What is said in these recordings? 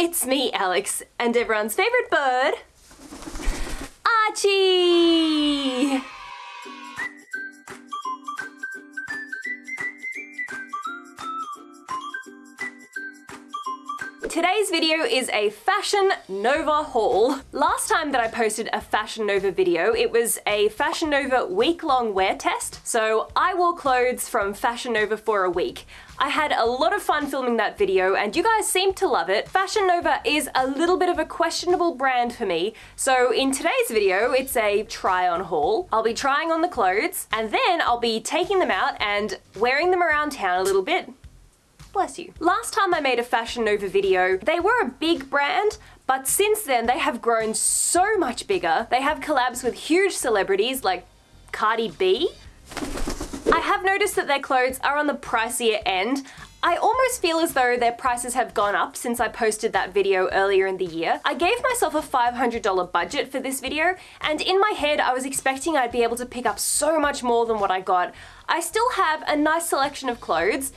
it's me, Alex, and everyone's favorite bird, Archie! Today's video is a Fashion Nova haul. Last time that I posted a Fashion Nova video, it was a Fashion Nova week-long wear test. So I wore clothes from Fashion Nova for a week. I had a lot of fun filming that video and you guys seemed to love it. Fashion Nova is a little bit of a questionable brand for me. So in today's video, it's a try on haul. I'll be trying on the clothes and then I'll be taking them out and wearing them around town a little bit Bless you. Last time I made a Fashion Nova video, they were a big brand, but since then they have grown so much bigger. They have collabs with huge celebrities like Cardi B. I have noticed that their clothes are on the pricier end. I almost feel as though their prices have gone up since I posted that video earlier in the year. I gave myself a $500 budget for this video, and in my head I was expecting I'd be able to pick up so much more than what I got. I still have a nice selection of clothes,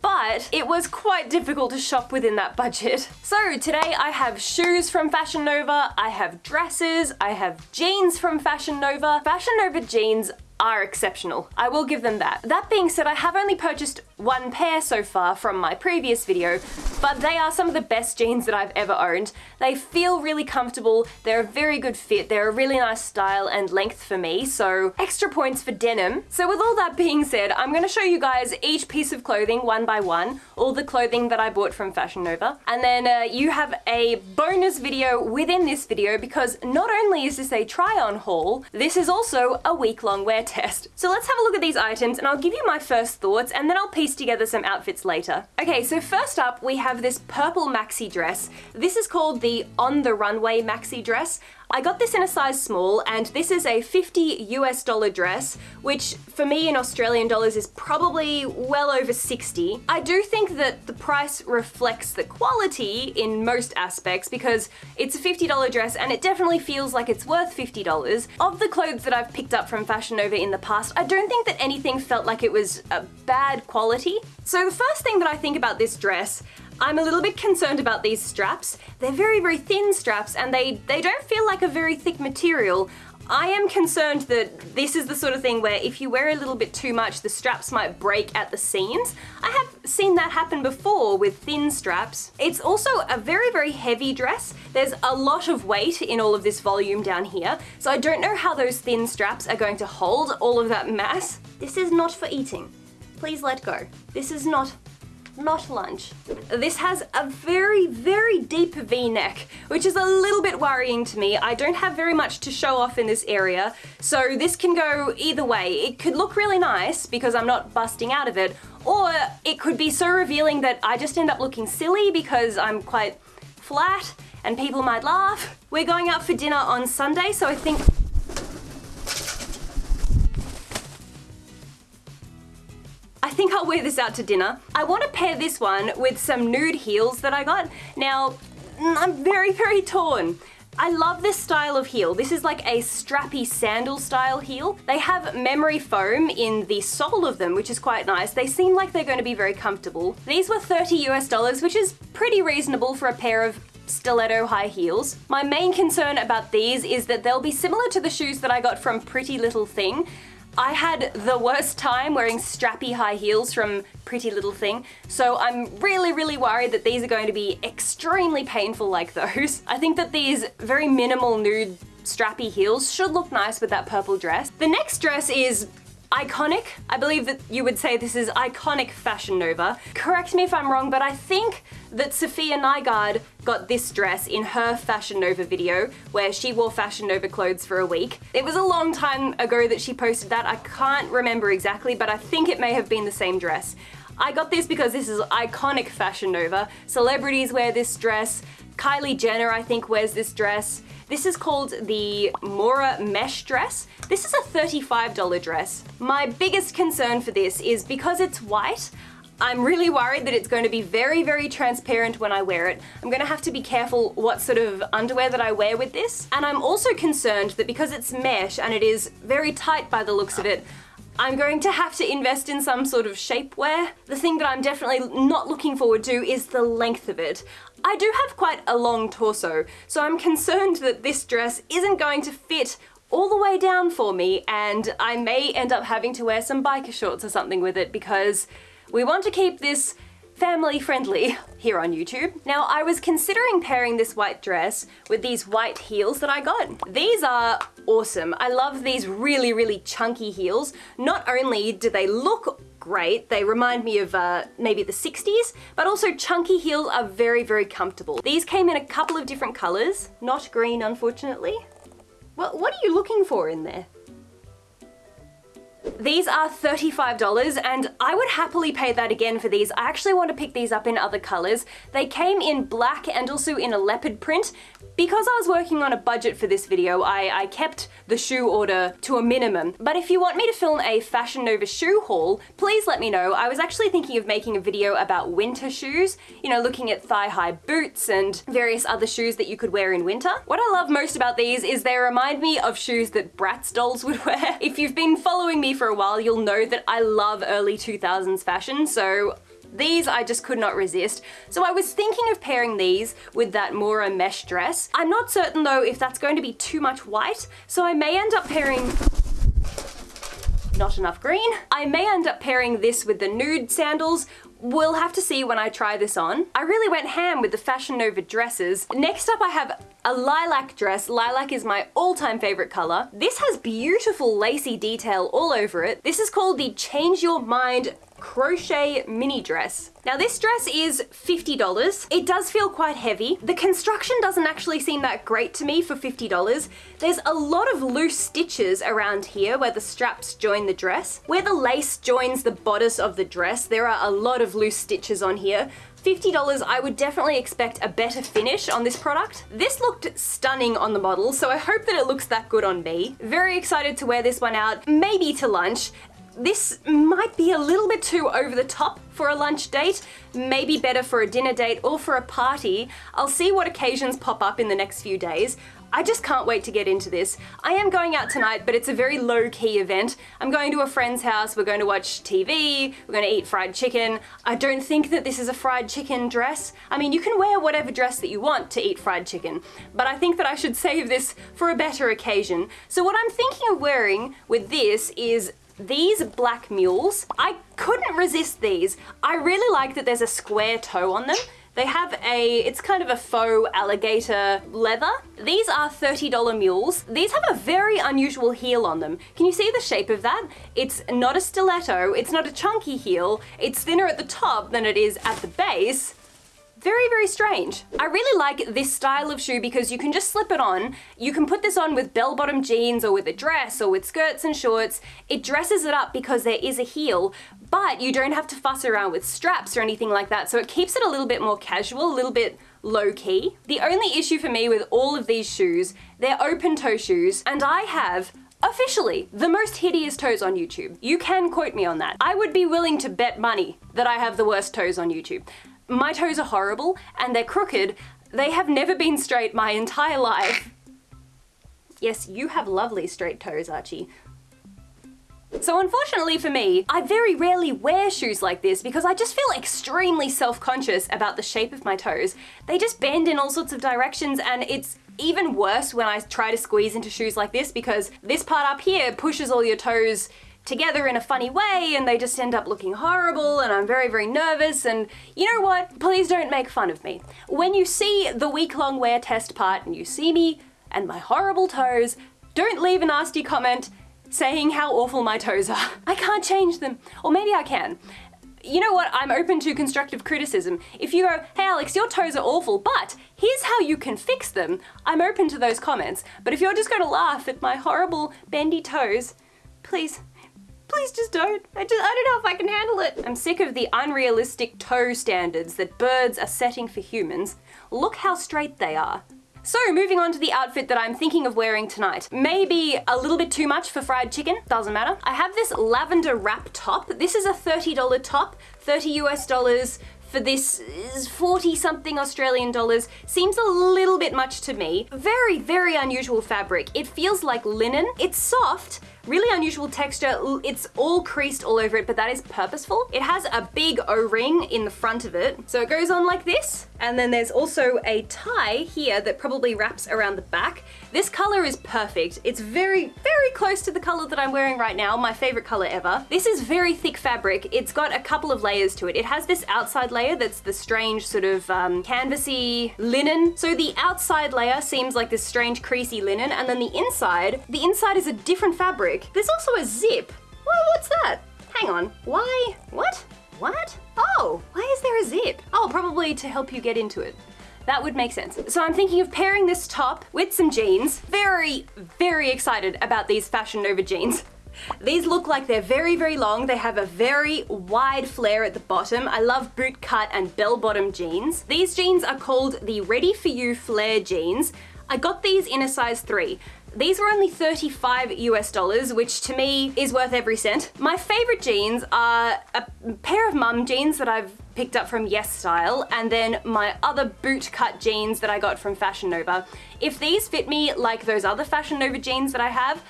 but it was quite difficult to shop within that budget. So today I have shoes from Fashion Nova, I have dresses, I have jeans from Fashion Nova. Fashion Nova jeans are exceptional. I will give them that. That being said, I have only purchased one pair so far from my previous video, but they are some of the best jeans that I've ever owned. They feel really comfortable, they're a very good fit, they're a really nice style and length for me, so extra points for denim. So with all that being said, I'm gonna show you guys each piece of clothing one by one, all the clothing that I bought from Fashion Nova, and then uh, you have a bonus video within this video because not only is this a try-on haul, this is also a week-long wear test. So let's have a look at these items and I'll give you my first thoughts and then I'll piece together some outfits later. Okay, so first up we have this purple maxi dress. This is called the On the Runway maxi dress. I got this in a size small and this is a 50 US dollar dress, which for me in Australian dollars is probably well over 60. I do think that the price reflects the quality in most aspects because it's a $50 dress and it definitely feels like it's worth $50. Of the clothes that I've picked up from Fashion Nova in the past, I don't think that anything felt like it was a bad quality. So the first thing that I think about this dress I'm a little bit concerned about these straps. They're very, very thin straps and they, they don't feel like a very thick material. I am concerned that this is the sort of thing where if you wear a little bit too much, the straps might break at the seams. I have seen that happen before with thin straps. It's also a very, very heavy dress. There's a lot of weight in all of this volume down here, so I don't know how those thin straps are going to hold all of that mass. This is not for eating. Please let go. This is not not lunch. This has a very, very deep v-neck, which is a little bit worrying to me. I don't have very much to show off in this area, so this can go either way. It could look really nice because I'm not busting out of it, or it could be so revealing that I just end up looking silly because I'm quite flat and people might laugh. We're going out for dinner on Sunday, so I think I think I'll wear this out to dinner. I want to pair this one with some nude heels that I got. Now, mm, I'm very, very torn. I love this style of heel. This is like a strappy sandal style heel. They have memory foam in the sole of them, which is quite nice. They seem like they're going to be very comfortable. These were 30 US dollars, which is pretty reasonable for a pair of stiletto high heels. My main concern about these is that they'll be similar to the shoes that I got from Pretty Little Thing, I had the worst time wearing strappy high heels from Pretty Little Thing, so I'm really, really worried that these are going to be extremely painful like those. I think that these very minimal nude strappy heels should look nice with that purple dress. The next dress is iconic. I believe that you would say this is iconic Fashion Nova. Correct me if I'm wrong, but I think that Safiya Nygaard got this dress in her Fashion Nova video where she wore Fashion Nova clothes for a week. It was a long time ago that she posted that. I can't remember exactly, but I think it may have been the same dress. I got this because this is iconic Fashion Nova. Celebrities wear this dress. Kylie Jenner, I think, wears this dress. This is called the Mora Mesh dress. This is a $35 dress. My biggest concern for this is because it's white, I'm really worried that it's going to be very, very transparent when I wear it. I'm going to have to be careful what sort of underwear that I wear with this. And I'm also concerned that because it's mesh and it is very tight by the looks of it, I'm going to have to invest in some sort of shapewear. The thing that I'm definitely not looking forward to is the length of it. I do have quite a long torso, so I'm concerned that this dress isn't going to fit all the way down for me and I may end up having to wear some biker shorts or something with it because we want to keep this family friendly here on YouTube. Now I was considering pairing this white dress with these white heels that I got. These are awesome. I love these really, really chunky heels. Not only do they look great, they remind me of uh, maybe the 60s, but also chunky heels are very, very comfortable. These came in a couple of different colors, not green unfortunately. Well, what are you looking for in there? These are $35 and I would happily pay that again for these. I actually want to pick these up in other colors. They came in black and also in a leopard print. Because I was working on a budget for this video, I, I kept the shoe order to a minimum. But if you want me to film a Fashion Nova shoe haul, please let me know. I was actually thinking of making a video about winter shoes, you know, looking at thigh-high boots and various other shoes that you could wear in winter. What I love most about these is they remind me of shoes that Bratz dolls would wear. If you've been following me for a while, you'll know that I love early 2000s fashion, so these I just could not resist. So I was thinking of pairing these with that Mora mesh dress. I'm not certain though if that's going to be too much white, so I may end up pairing not enough green. I may end up pairing this with the nude sandals. We'll have to see when I try this on. I really went ham with the Fashion Nova dresses. Next up I have a lilac dress. Lilac is my all-time favorite color. This has beautiful lacy detail all over it. This is called the Change Your Mind crochet mini dress. Now this dress is $50. It does feel quite heavy. The construction doesn't actually seem that great to me for $50. There's a lot of loose stitches around here where the straps join the dress. Where the lace joins the bodice of the dress, there are a lot of loose stitches on here. $50, I would definitely expect a better finish on this product. This looked stunning on the model, so I hope that it looks that good on me. Very excited to wear this one out, maybe to lunch, this might be a little bit too over the top for a lunch date, maybe better for a dinner date or for a party. I'll see what occasions pop up in the next few days. I just can't wait to get into this. I am going out tonight, but it's a very low-key event. I'm going to a friend's house, we're going to watch TV, we're going to eat fried chicken. I don't think that this is a fried chicken dress. I mean, you can wear whatever dress that you want to eat fried chicken, but I think that I should save this for a better occasion. So what I'm thinking of wearing with this is these black mules, I couldn't resist these. I really like that there's a square toe on them. They have a, it's kind of a faux alligator leather. These are $30 mules. These have a very unusual heel on them. Can you see the shape of that? It's not a stiletto, it's not a chunky heel, it's thinner at the top than it is at the base, very, very strange. I really like this style of shoe because you can just slip it on. You can put this on with bell-bottom jeans or with a dress or with skirts and shorts. It dresses it up because there is a heel, but you don't have to fuss around with straps or anything like that. So it keeps it a little bit more casual, a little bit low key. The only issue for me with all of these shoes, they're open toe shoes and I have Officially, the most hideous toes on YouTube. You can quote me on that. I would be willing to bet money that I have the worst toes on YouTube. My toes are horrible and they're crooked. They have never been straight my entire life. Yes, you have lovely straight toes, Archie. So unfortunately for me, I very rarely wear shoes like this because I just feel extremely self-conscious about the shape of my toes. They just bend in all sorts of directions and it's even worse when I try to squeeze into shoes like this because this part up here pushes all your toes together in a funny way and they just end up looking horrible and I'm very, very nervous and you know what? Please don't make fun of me. When you see the week-long wear test part and you see me and my horrible toes, don't leave a nasty comment saying how awful my toes are. I can't change them. Or maybe I can. You know what, I'm open to constructive criticism. If you go, hey Alex, your toes are awful, but here's how you can fix them, I'm open to those comments. But if you're just gonna laugh at my horrible bendy toes, please, Please just don't. I just, I don't know if I can handle it. I'm sick of the unrealistic toe standards that birds are setting for humans. Look how straight they are. So moving on to the outfit that I'm thinking of wearing tonight. Maybe a little bit too much for fried chicken, doesn't matter. I have this lavender wrap top. This is a $30 top, 30 US dollars for this 40 something Australian dollars seems a little bit much to me. Very, very unusual fabric. It feels like linen. It's soft, really unusual texture. It's all creased all over it, but that is purposeful. It has a big O-ring in the front of it. So it goes on like this. And then there's also a tie here that probably wraps around the back. This color is perfect. It's very, very close to the color that I'm wearing right now, my favorite color ever. This is very thick fabric. It's got a couple of layers to it. It has this outside layer that's the strange sort of um, canvasy linen. So the outside layer seems like this strange creasy linen, and then the inside, the inside is a different fabric. There's also a zip. What's that? Hang on, why? What? What? Oh, why is there a zip? Oh, probably to help you get into it. That would make sense. So I'm thinking of pairing this top with some jeans. Very, very excited about these Fashion Nova jeans. These look like they're very, very long. They have a very wide flare at the bottom. I love boot cut and bell bottom jeans. These jeans are called the Ready For You Flare jeans. I got these in a size 3. These were only 35 US dollars, which to me is worth every cent. My favorite jeans are a pair of mum jeans that I've picked up from Yes Style, and then my other boot cut jeans that I got from Fashion Nova. If these fit me like those other Fashion Nova jeans that I have,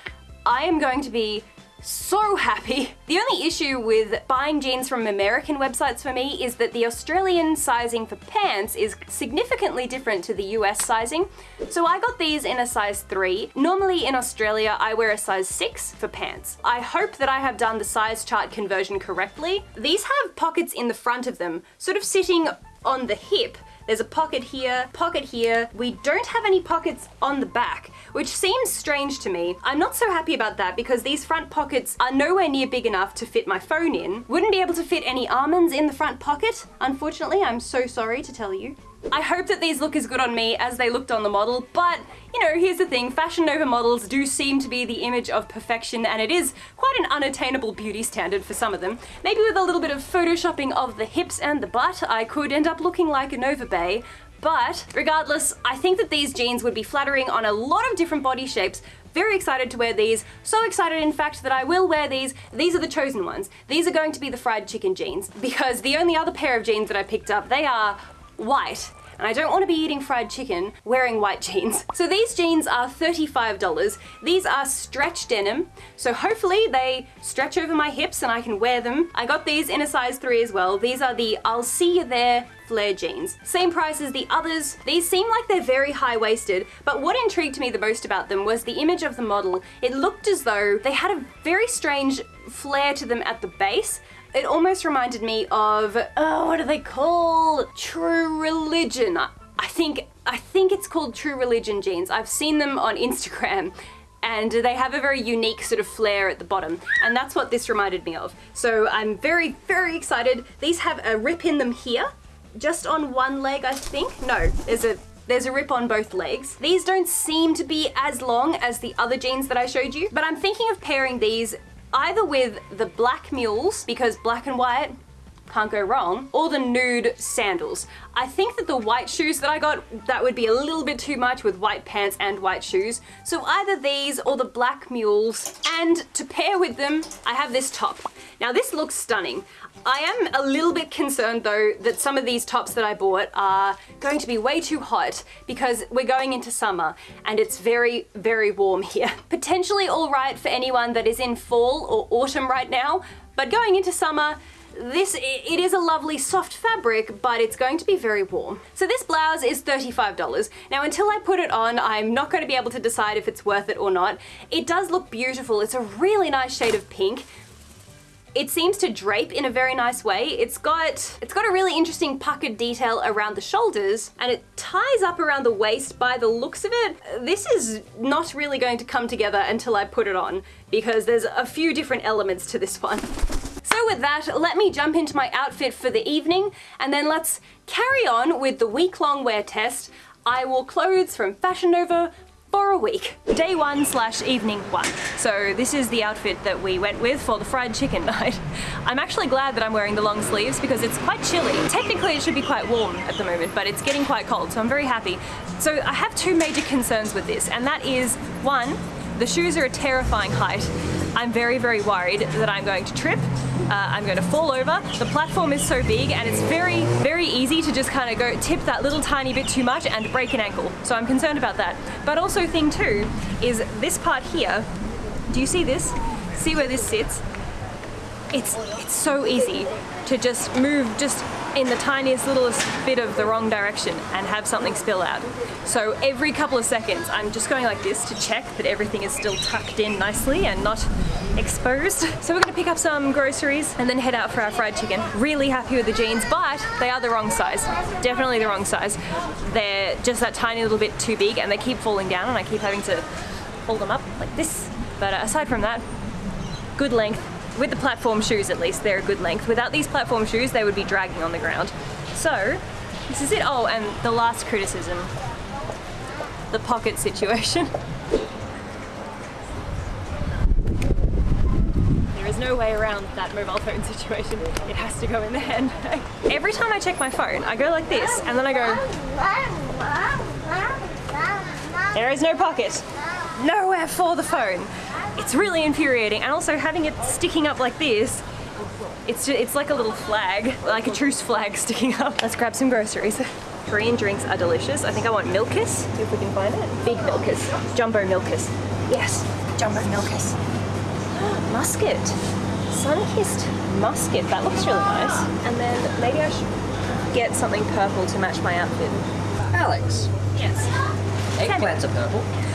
I am going to be so happy. The only issue with buying jeans from American websites for me is that the Australian sizing for pants is significantly different to the US sizing. So I got these in a size 3. Normally in Australia I wear a size 6 for pants. I hope that I have done the size chart conversion correctly. These have pockets in the front of them, sort of sitting on the hip there's a pocket here, pocket here. We don't have any pockets on the back, which seems strange to me. I'm not so happy about that because these front pockets are nowhere near big enough to fit my phone in. Wouldn't be able to fit any almonds in the front pocket, unfortunately. I'm so sorry to tell you. I hope that these look as good on me as they looked on the model, but you know, here's the thing, Fashion Nova models do seem to be the image of perfection and it is quite an unattainable beauty standard for some of them. Maybe with a little bit of photoshopping of the hips and the butt, I could end up looking like a Nova Bay, but regardless, I think that these jeans would be flattering on a lot of different body shapes, very excited to wear these. So excited, in fact, that I will wear these. These are the chosen ones. These are going to be the fried chicken jeans because the only other pair of jeans that I picked up, they are white and I don't want to be eating fried chicken wearing white jeans. So these jeans are $35. These are stretch denim, so hopefully they stretch over my hips and I can wear them. I got these in a size 3 as well. These are the I'll see you there flare jeans. Same price as the others. These seem like they're very high-waisted, but what intrigued me the most about them was the image of the model. It looked as though they had a very strange flare to them at the base, it almost reminded me of, oh, what are they called? True Religion. I think, I think it's called True Religion jeans. I've seen them on Instagram and they have a very unique sort of flare at the bottom and that's what this reminded me of. So I'm very, very excited. These have a rip in them here, just on one leg I think. No, there's a there's a rip on both legs. These don't seem to be as long as the other jeans that I showed you, but I'm thinking of pairing these either with the black mules, because black and white can't go wrong, or the nude sandals. I think that the white shoes that I got, that would be a little bit too much with white pants and white shoes. So either these or the black mules. And to pair with them, I have this top. Now this looks stunning. I am a little bit concerned though that some of these tops that I bought are going to be way too hot because we're going into summer and it's very, very warm here. Potentially all right for anyone that is in fall or autumn right now, but going into summer, this, it is a lovely soft fabric, but it's going to be very warm. So this blouse is $35. Now until I put it on, I'm not going to be able to decide if it's worth it or not. It does look beautiful. It's a really nice shade of pink. It seems to drape in a very nice way. It's got, it's got a really interesting puckered detail around the shoulders and it ties up around the waist by the looks of it. This is not really going to come together until I put it on because there's a few different elements to this one. So with that, let me jump into my outfit for the evening and then let's carry on with the week-long wear test. I wore clothes from Fashion Nova for a week. Day one slash evening one. So this is the outfit that we went with for the fried chicken night. I'm actually glad that I'm wearing the long sleeves because it's quite chilly. Technically it should be quite warm at the moment, but it's getting quite cold, so I'm very happy. So I have two major concerns with this, and that is, one, the shoes are a terrifying height. I'm very, very worried that I'm going to trip uh, I'm going to fall over. The platform is so big and it's very, very easy to just kind of go tip that little tiny bit too much and break an ankle. So I'm concerned about that. But also thing two is this part here, do you see this? see where this sits? It's, it's so easy to just move just in the tiniest littlest bit of the wrong direction and have something spill out. So every couple of seconds I'm just going like this to check that everything is still tucked in nicely and not exposed. So we're gonna pick up some groceries and then head out for our fried chicken. Really happy with the jeans, but they are the wrong size. Definitely the wrong size. They're just that tiny little bit too big and they keep falling down and I keep having to hold them up like this. But uh, aside from that, good length. With the platform shoes at least, they're a good length. Without these platform shoes, they would be dragging on the ground. So, this is it. Oh, and the last criticism, the pocket situation. There is no way around that mobile phone situation. It has to go in the handbag. Every time I check my phone, I go like this, and then I go, there is no pocket. Nowhere for the phone. It's really infuriating, and also having it sticking up like this, it's ju- it's like a little flag, like a truce flag sticking up. Let's grab some groceries. Korean drinks are delicious. I think I want Milkis, see if we can find it. Big Milkis, Jumbo Milkis. Yes, Jumbo Milkis. Muscat, sun-kissed muscat. That looks really nice. And then maybe I should get something purple to match my outfit. Alex, Yes. eggplants are purple. Purple.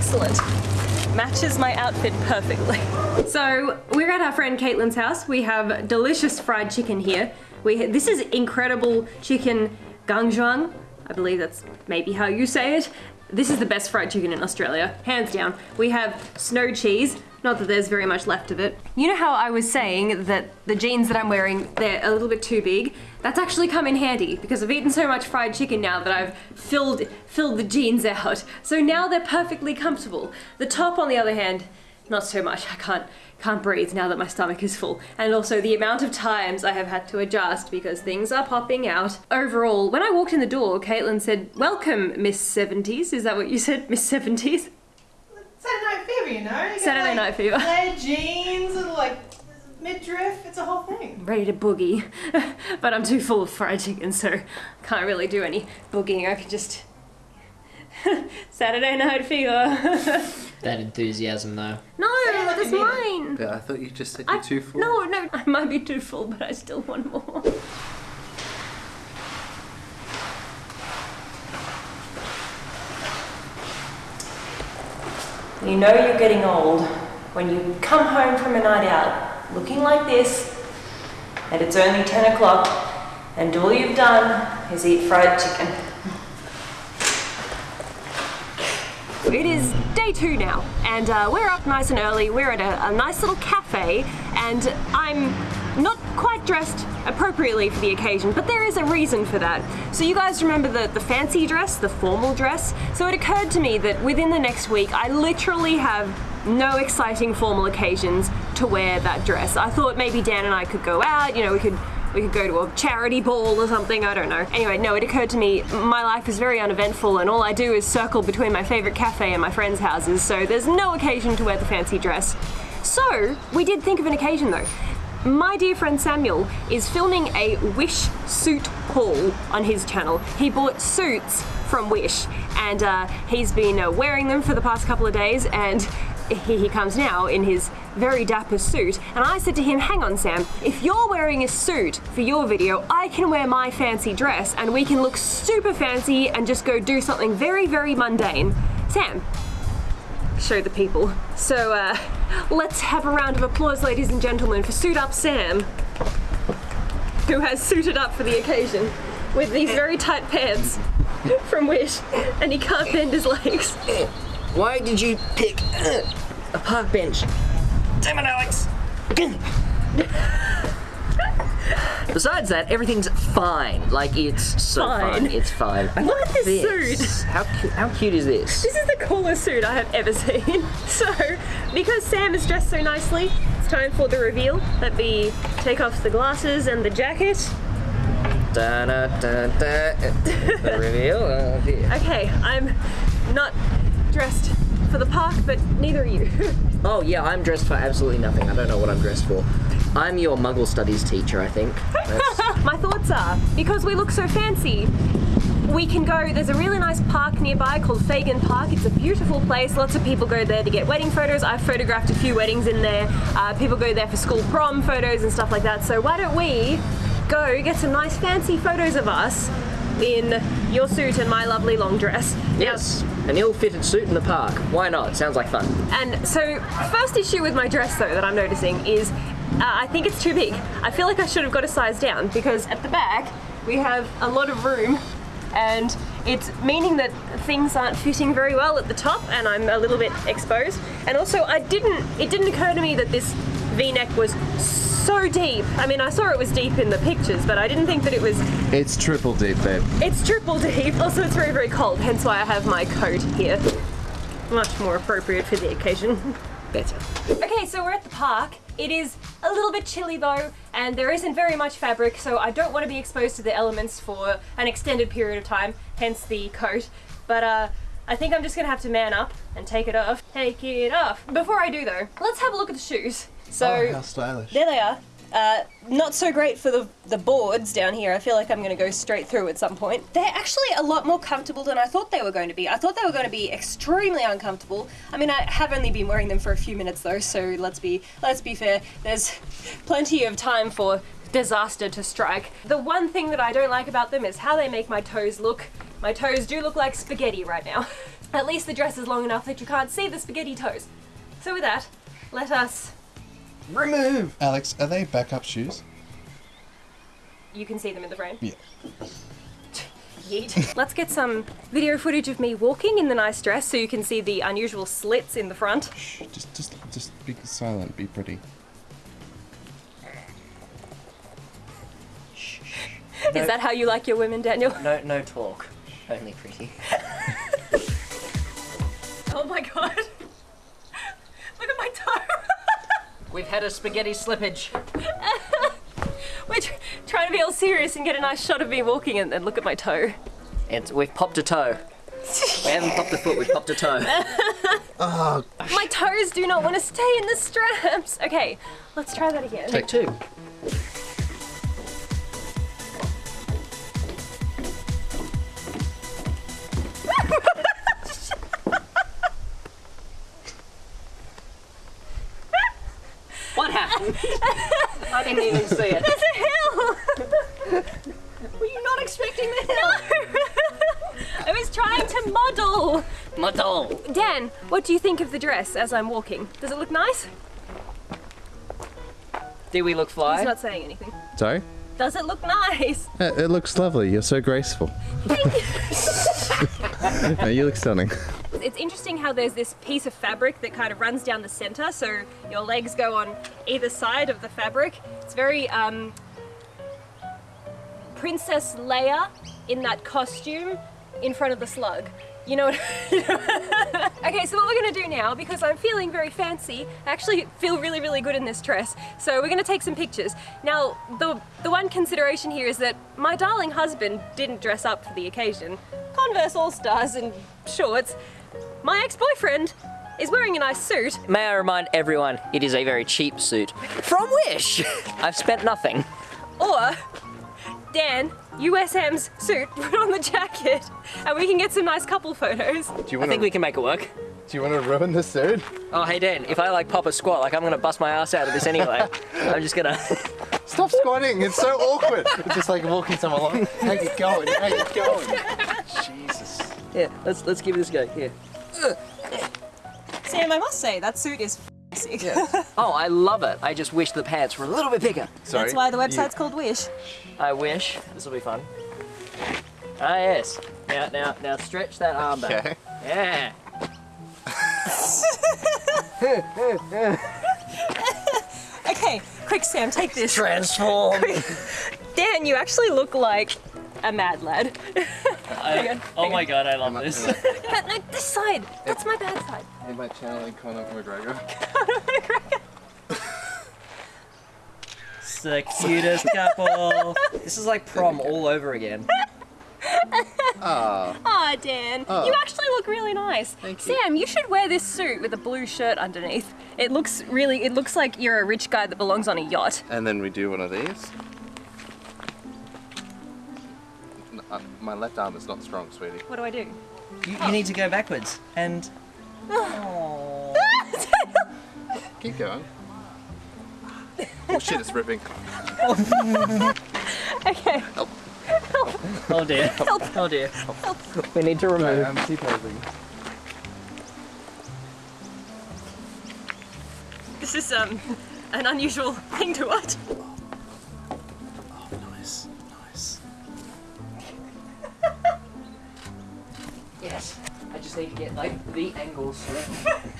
Excellent. Matches my outfit perfectly. So we're at our friend Caitlin's house. We have delicious fried chicken here. We this is incredible chicken gangjuang. I believe that's maybe how you say it. This is the best fried chicken in Australia, hands down. We have snow cheese. Not that there's very much left of it. You know how I was saying that the jeans that I'm wearing, they're a little bit too big? That's actually come in handy because I've eaten so much fried chicken now that I've filled filled the jeans out. So now they're perfectly comfortable. The top on the other hand, not so much. I can't can't breathe now that my stomach is full. And also the amount of times I have had to adjust because things are popping out. Overall, when I walked in the door, Caitlin said, Welcome, Miss 70s. Is that what you said? Miss 70s? Saturday Night Fever, you know? You Saturday like, Night Fever. Flared jeans and like midriff. It's a whole thing. Ready to boogie. but I'm too full of fried chicken, so can't really do any boogieing. I can just. Saturday Night Fever. That enthusiasm, though. no, Say that's mine. But I thought you just said I- you're too full. No, no, I might be too full, but I still want more. You know you're getting old when you come home from a night out looking like this, and it's only 10 o'clock, and all you've done is eat fried chicken. It is day two now, and uh, we're up nice and early. We're at a, a nice little cafe, and I'm not quite dressed appropriately for the occasion, but there is a reason for that. So, you guys remember the, the fancy dress, the formal dress? So, it occurred to me that within the next week, I literally have no exciting formal occasions to wear that dress. I thought maybe Dan and I could go out, you know, we could we could go to a charity ball or something, I don't know. Anyway, no, it occurred to me my life is very uneventful and all I do is circle between my favourite cafe and my friends' houses, so there's no occasion to wear the fancy dress. So, we did think of an occasion though. My dear friend Samuel is filming a Wish suit haul on his channel. He bought suits from Wish and uh, he's been uh, wearing them for the past couple of days and here he comes now in his very dapper suit. And I said to him, hang on, Sam, if you're wearing a suit for your video, I can wear my fancy dress and we can look super fancy and just go do something very, very mundane. Sam, show the people. So, uh, let's have a round of applause, ladies and gentlemen, for Suit Up Sam, who has suited up for the occasion with these very tight pants from Wish, and he can't bend his legs. Why did you pick uh, a park bench? Damn it, Alex! Besides that, everything's fine. Like it's so Fine. fine. It's fine. Look at this suit. How cute? How cute is this? This is the coolest suit I have ever seen. So, because Sam is dressed so nicely, it's time for the reveal. Let me take off the glasses and the jacket. Da, da, da, da. The reveal. Oh. Okay, I'm not dressed for the park, but neither are you. Oh yeah, I'm dressed for absolutely nothing. I don't know what I'm dressed for. I'm your Muggle studies teacher, I think. My thoughts are because we look so fancy, we can go, there's a really nice park nearby called Fagan Park. It's a beautiful place. Lots of people go there to get wedding photos. I've photographed a few weddings in there. Uh, people go there for school prom photos and stuff like that. So why don't we go get some nice fancy photos of us in your suit and my lovely long dress. Yes, an ill-fitted suit in the park. Why not? Sounds like fun. And so, first issue with my dress though that I'm noticing is uh, I think it's too big. I feel like I should have got a size down because at the back we have a lot of room and it's meaning that things aren't fitting very well at the top and I'm a little bit exposed. And also I didn't, it didn't occur to me that this v-neck was so deep. I mean, I saw it was deep in the pictures, but I didn't think that it was, It's triple deep, babe. it's triple deep. Also, it's very, very cold, hence why I have my coat here. Much more appropriate for the occasion. Better. Okay, so we're at the park. It is a little bit chilly though, and there isn't very much fabric, so I don't want to be exposed to the elements for an extended period of time, hence the coat. But uh, I think I'm just gonna have to man up and take it off. Take it off. Before I do though, let's have a look at the shoes. So oh, how stylish. there they are. Uh, not so great for the, the boards down here. I feel like I'm going to go straight through at some point. They're actually a lot more comfortable than I thought they were going to be. I thought they were going to be extremely uncomfortable. I mean, I have only been wearing them for a few minutes though, so let's be let's be fair. There's plenty of time for disaster to strike. The one thing that I don't like about them is how they make my toes look. My toes do look like spaghetti right now. At least the dress is long enough that you can't see the spaghetti toes. So with that, let us Remove! Alex, are they backup shoes? You can see them in the frame. Yeah. Yeet. Let's get some video footage of me walking in the nice dress so you can see the unusual slits in the front. Shh, just, just, just be silent. Be pretty. Is that how you like your women, Daniel? No, no talk. Only pretty. Oh my god. Look at my toe. We've had a spaghetti slippage. We're tr- trying to be all serious and get a nice shot of me walking and, and look at my toe. And we've popped a toe. We haven't popped a foot, we've popped a toe. Oh, my toes do not want to stay in the straps. Okay, let's try that again. Take two. I didn't even see it. There's a hill! Were you not expecting that? No! I was trying to model. Model. Dan, what do you think of the dress as I'm walking? Does it look nice? Do we look fly? He's fly? not saying anything. Sorry? Does it look nice? Uh, it looks lovely. You're so graceful. no, you look stunning. It's interesting how there's this piece of fabric that kind of runs down the center, so your legs go on either side of the fabric. It's very um, Princess Leia in that costume in front of the slug. You know what? okay, so what we're gonna do now, because I'm feeling very fancy, I actually feel really, really good in this dress. So we're gonna take some pictures. Now, the the one consideration here is that my darling husband didn't dress up for the occasion. Converse All Stars and shorts. My ex-boyfriend is wearing a nice suit. May I remind everyone, it is a very cheap suit. From Wish! I've spent nothing. Or Dan, USM's suit, put on the jacket, and we can get some nice couple photos. Do you I want think we can make it work. Do you want to ruin the suit? Oh, hey Dan, if I like pop a squat, like I'm gonna bust my ass out of this anyway. I'm just gonna. Stop squatting. It's so awkward. It's just like walking someone along. How you going? How you going? Jesus. yeah, let's let's give this a go. Here. Sam, I must say, that suit is sick. Oh, I love it. I just wish the pants were a little bit bigger. Sorry. That's why the website's called Wish. I wish. This will be fun. Ah yes. Now now now stretch that arm back. Okay. Yeah. Okay, quick Sam, take this. Transform. Dan, you actually look like a mad lad. I, oh my god, I love this. but no, this side, that's my bad side. In my channeling Conor McGregor. Conor It's the cutest couple. This is like prom all over again. Ah. Aw, Dan, Oh. you actually look really nice. Thank you. Sam, you should wear this suit with a blue shirt underneath. It looks really, it looks like you're a rich guy that belongs on a yacht. And then we do one of these. Uh, my left arm is not strong, sweetie. What do I do? You, you need to go backwards and. Oh. Keep going. Oh shit, it's ripping. Okay. Help! Oh dear. Help. Oh dear. We need to remove. I'm T-posing. This is um an unusual thing to watch. The angles.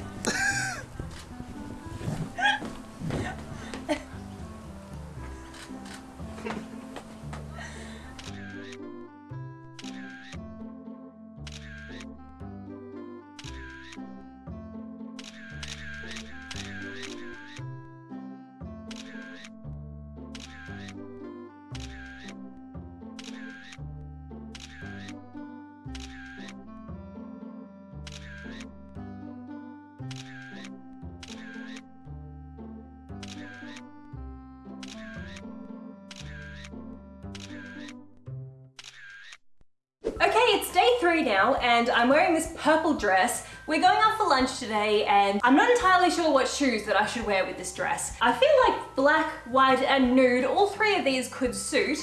purple dress. We're going out for lunch today, and I'm not entirely sure what shoes that I should wear with this dress. I feel like black, white, and nude, all three of these could suit,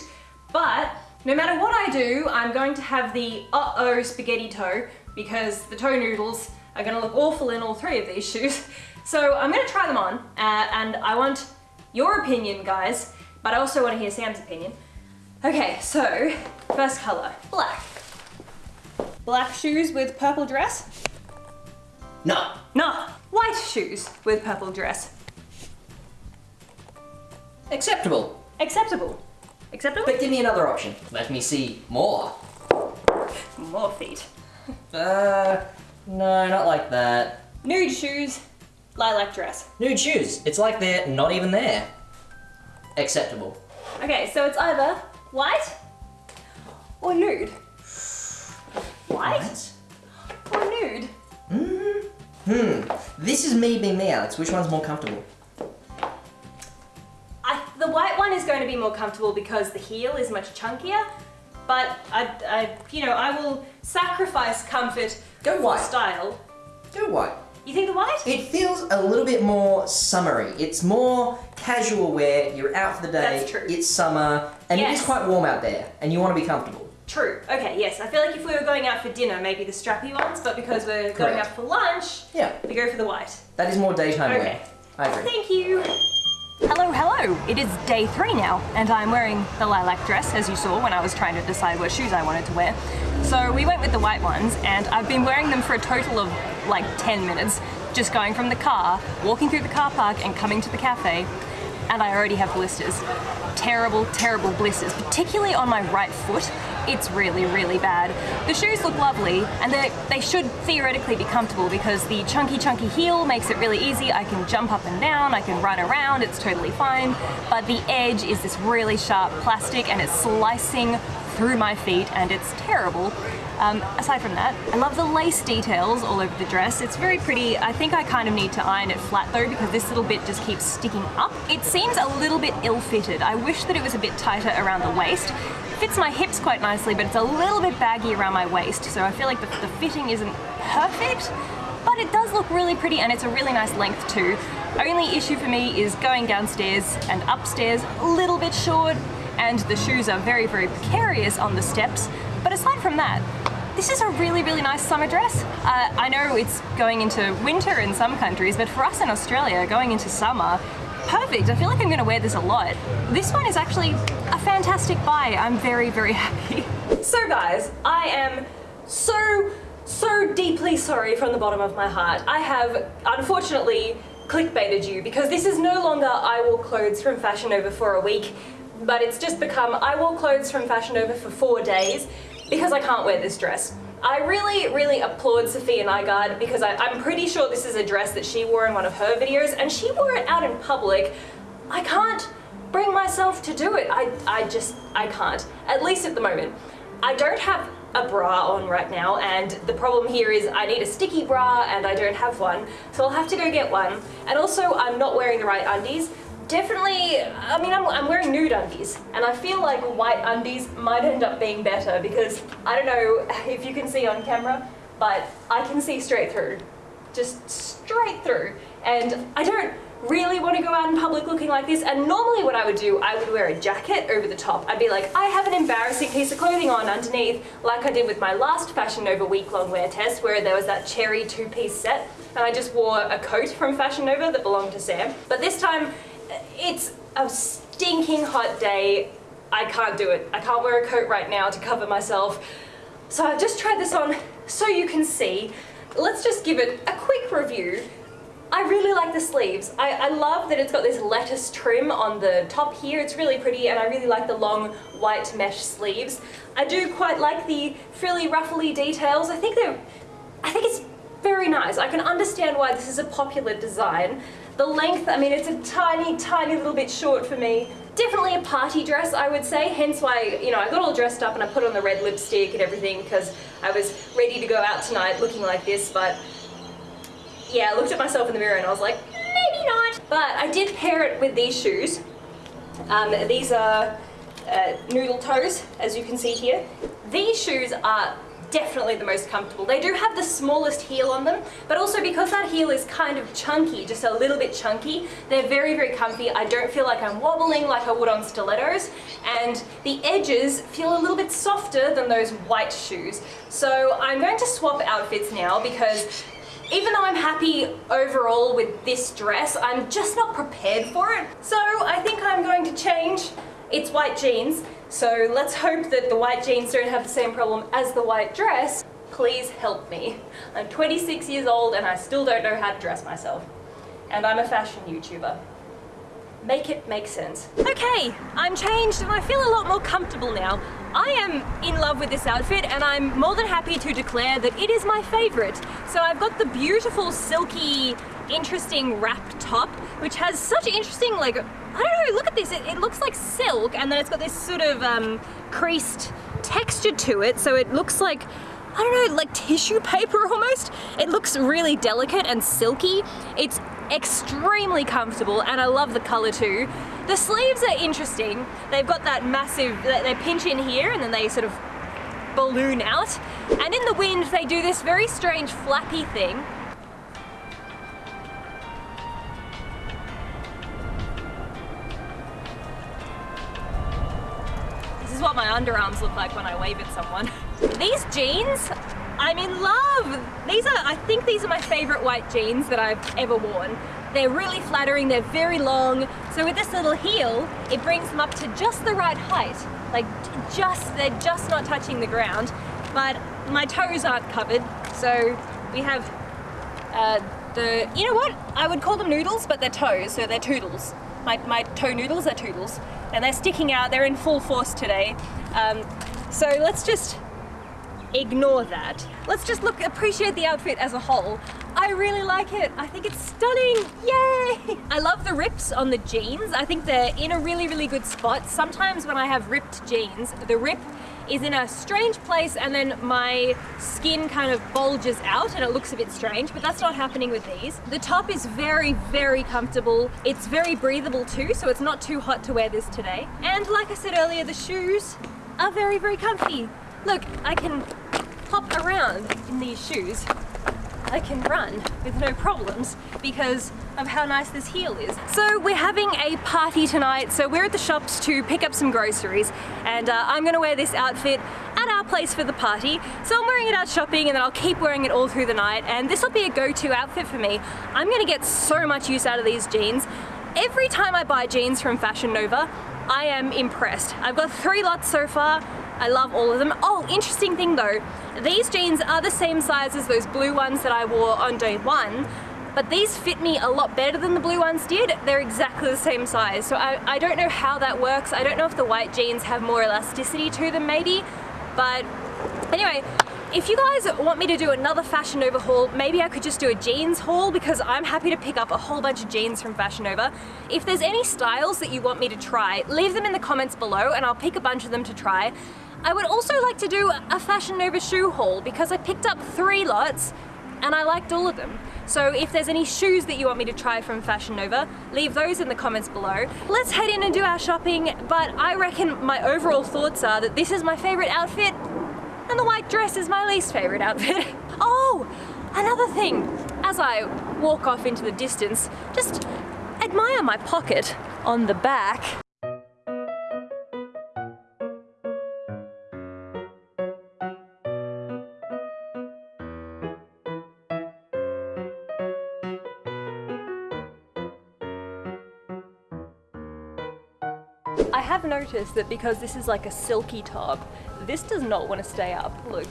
but no matter what I do, I'm going to have the uh-oh spaghetti toe, because the toe noodles are gonna look awful in all three of these shoes. So I'm gonna try them on, uh, and I want your opinion, guys, but I also want to hear Sam's opinion. Okay, so first color, black. Black shoes with purple dress? No. No. White shoes with purple dress. Acceptable. Acceptable. Acceptable? But give me another option. Let me see more. More feet. Uh, no, not like that. Nude shoes, lilac dress. Nude shoes. It's like they're not even there. Acceptable. Okay, so it's either white or nude. White or nude? Hmm. This is me being me, Alex. Which one's more comfortable? I, the white one is going to be more comfortable because the heel is much chunkier, but I, I you know, I will sacrifice comfort Go for white. style. Go white. You think the white? It feels a little bit more summery. It's more casual wear. You're out for the day. That's true. It's summer, and it Yes. is quite warm out there, and you want to be comfortable. True. Okay, yes. I feel like if we were going out for dinner, maybe the strappy ones, but because we're going Correct. out for lunch, Yeah, we go for the white. that is more daytime Okay. wear. I agree. Thank you. Hello, hello. It is day three now, and I'm wearing the lilac dress, as you saw when I was trying to decide what shoes I wanted to wear. So we went with the white ones, and I've been wearing them for a total of like 10 minutes, just going from the car, walking through the car park, and coming to the cafe, and I already have blisters. Terrible, terrible blisters, particularly on my right foot. It's really, really bad. The shoes look lovely, and they they should theoretically be comfortable because the chunky, chunky heel makes it really easy. I can jump up and down, I can run around, it's totally fine. But the edge is this really sharp plastic and it's slicing through my feet and it's terrible. Um, aside from that, I love the lace details all over the dress. It's very pretty. I think I kind of need to iron it flat though because this little bit just keeps sticking up. It seems a little bit ill-fitted. I wish that it was a bit tighter around the waist. Fits my hips quite nicely, but it's a little bit baggy around my waist, so I feel like the, the fitting isn't perfect, but it does look really pretty and it's a really nice length too. Only issue for me is going downstairs and upstairs a little bit short, and the shoes are very, very precarious on the steps. But aside from that, this is a really, really nice summer dress. Uh, I know it's going into winter in some countries, but for us in Australia, going into summer, perfect. I feel like I'm gonna wear this a lot. This one is actually a fantastic buy. I'm very, very happy. So guys, I am so, so deeply sorry from the bottom of my heart. I have unfortunately clickbaited you because this is no longer I wore clothes from Fashion Nova for a week, but it's just become I wore clothes from Fashion Nova for four days because I can't wear this dress. I really, really applaud Safiya Nygaard because I, I'm pretty sure this is a dress that she wore in one of her videos and she wore it out in public. I can't bring myself to do it. I, I just, I can't. At least at the moment. I don't have a bra on right now and the problem here is I need a sticky bra and I don't have one. So I'll have to go get one. And also I'm not wearing the right undies. Definitely, I mean, I'm, I'm wearing nude undies, and I feel like white undies might end up being better because I don't know if you can see on camera, but I can see straight through. Just straight through. And I don't really want to go out in public looking like this and normally what I would do I would wear a jacket over the top I'd be like I have an embarrassing piece of clothing on underneath like I did with my last Fashion Nova week long wear test where there was that cherry two-piece set and I just wore a coat from Fashion Nova that belonged to Sam but this time it's a stinking hot day I can't do it I can't wear a coat right now to cover myself so I've just tried this on so you can see let's just give it a quick review I really like the sleeves. I, I, love that it's got this lettuce trim on the top here. It's really pretty and I really like the long white mesh sleeves. I do quite like the frilly ruffly details. I think they're, I think it's very nice. I can understand why this is a popular design. The length, I mean, it's a tiny, tiny little bit short for me. Definitely a party dress, I would say, hence why, you know, I got all dressed up and I put on the red lipstick and everything because I was ready to go out tonight looking like this, but yeah, I looked at myself in the mirror and I was like, maybe not. But I did pair it with these shoes. Um, these are uh, noodle toes, as you can see here. These shoes are definitely the most comfortable. They do have the smallest heel on them, but also because that heel is kind of chunky, just a little bit chunky, they're very, very comfy. I don't feel like I'm wobbling like I would on stilettos, and the edges feel a little bit softer than those white shoes. So I'm going to swap outfits now because even though I'm happy overall with this dress, I'm just not prepared for it. So I think I'm going to change. It's white jeans, so let's hope that the white jeans don't have the same problem as the white dress. Please help me. I'm 26 years old and I still don't know how to dress myself. And I'm a fashion YouTuber. Make it make sense. Okay, I'm changed and I feel a lot more comfortable now. I am in love with this outfit and I'm more than happy to declare that it is my favorite. So I've got the beautiful silky interesting wrap top which has such interesting like I don't know look at this it, it looks like silk and then it's got this sort of um, creased texture to it so it looks like I don't know, like tissue paper almost. It looks really delicate and silky. It's extremely comfortable and I love the color too. The sleeves are interesting. They've got that massive, they pinch in here and then they sort of balloon out. And in the wind, they do this very strange flappy thing. My underarms look like when I wave at someone. These jeans, I'm in love. These are, I think these are my favorite white jeans that I've ever worn. They're really flattering, they're very long. So with this little heel, it brings them up to just the right height. Like just, they're just not touching the ground, but my toes aren't covered. So we have uh, the, you know what? I would call them noodles, but they're toes, so they're toodles. My, my toe noodles are toodles. And they're sticking out, they're in full force today. Um, so let's just ignore that. Let's just look, appreciate the outfit as a whole. I really like it. I think it's stunning. Yay! I love the rips on the jeans. I think they're in a really, really good spot. Sometimes when I have ripped jeans, the rip is in a strange place and then my skin kind of bulges out and it looks a bit strange, but that's not happening with these. The top is very, very comfortable. It's very breathable too, so it's not too hot to wear this today. And like I said earlier, the shoes are very, very comfy. Look, I can hop around in these shoes I can run with no problems because of how nice this heel is. So we're having a party tonight, so we're at the shops to pick up some groceries and uh, I'm gonna wear this outfit at our place for the party. So I'm wearing it out shopping and then I'll keep wearing it all through the night and this will be a go-to outfit for me. I'm gonna get so much use out of these jeans. Every time I buy jeans from Fashion Nova, I am impressed. I've got three lots so far. I love all of them. Oh, interesting thing though, these jeans are the same size as those blue ones that I wore on day one, but these fit me a lot better than the blue ones did. They're exactly the same size. So I, I don't know how that works. I don't know if the white jeans have more elasticity to them maybe, but anyway, if you guys want me to do another Fashion Nova haul, maybe I could just do a jeans haul because I'm happy to pick up a whole bunch of jeans from Fashion Nova. If there's any styles that you want me to try, leave them in the comments below and I'll pick a bunch of them to try. I would also like to do a Fashion Nova shoe haul because I picked up three lots and I liked all of them. So if there's any shoes that you want me to try from Fashion Nova, leave those in the comments below. Let's head in and do our shopping, but I reckon my overall thoughts are that this is my favorite outfit and the white dress is my least favorite outfit. Oh, another thing. As I walk off into the distance, just admire my pocket on the back. Have noticed that because this is like a silky top, this does not want to stay up. Look,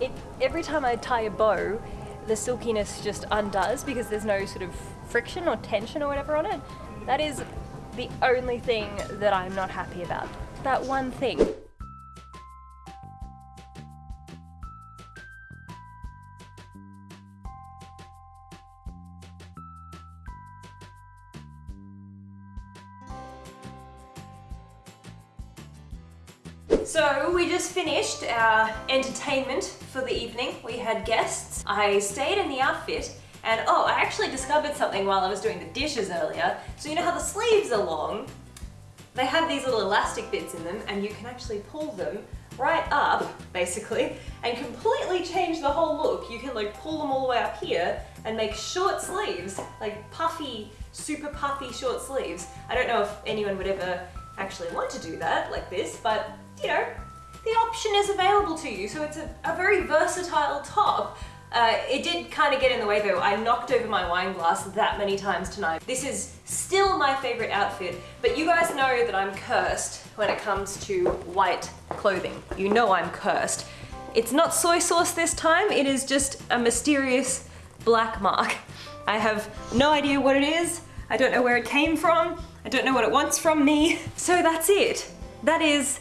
it every time I tie a bow, the silkiness just undoes because there's no sort of friction or tension or whatever on it. That is the only thing that I'm not happy about. That one thing. So we just finished our entertainment for the evening. We had guests. I stayed in the outfit and oh, I actually discovered something while I was doing the dishes earlier. So you know how the sleeves are long? They have these little elastic bits in them and you can actually pull them right up, basically, and completely change the whole look. You can like pull them all the way up here and make short sleeves, like puffy, super puffy short sleeves. I don't know if anyone would ever actually want to do that like this, but you know, the option is available to you. So it's a, a very versatile top. Uh, it did kind of get in the way though. I knocked over my wine glass that many times tonight. This is still my favorite outfit, but you guys know that I'm cursed when it comes to white clothing. You know I'm cursed. It's not soy sauce this time, it is just a mysterious black mark. I have no idea what it is. I don't know where it came from. I don't know what it wants from me. So that's it. That is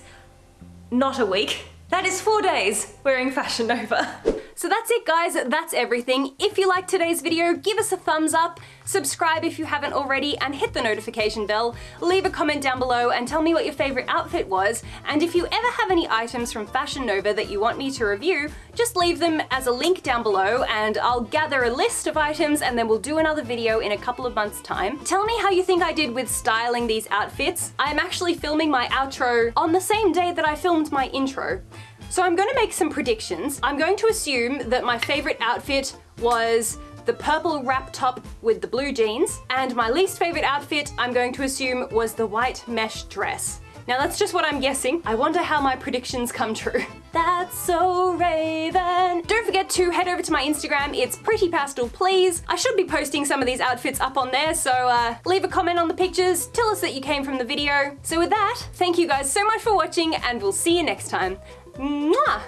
not a week. That is four days wearing Fashion Nova. So that's it guys, that's everything. If you liked today's video, give us a thumbs up, subscribe if you haven't already, and hit the notification bell. Leave a comment down below and tell me what your favorite outfit was, and if you ever have any items from Fashion Nova that you want me to review, just leave them as a link down below and I'll gather a list of items and then we'll do another video in a couple of months time. Tell me how you think I did with styling these outfits. I'm actually filming my outro on the same day that I filmed my intro. So I'm going to make some predictions. I'm going to assume that my favorite outfit was the purple wrap top with the blue jeans, and my least favorite outfit I'm going to assume was the white mesh dress. Now that's just what I'm guessing. I wonder how my predictions come true. That's so Raven. Don't forget to head over to my Instagram. It's Pretty Pastel Please. I should be posting some of these outfits up on there, so uh, leave a comment on the pictures. Tell us that you came from the video. So with that, thank you guys so much for watching and we'll see you next time. 嗯啊。